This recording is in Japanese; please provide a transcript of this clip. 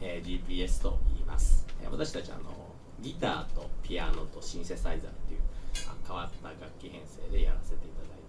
えー、GPS と言います、えー、私たちあのギターとピアノとシンセサイザーという変わった楽器編成でやらせていただいて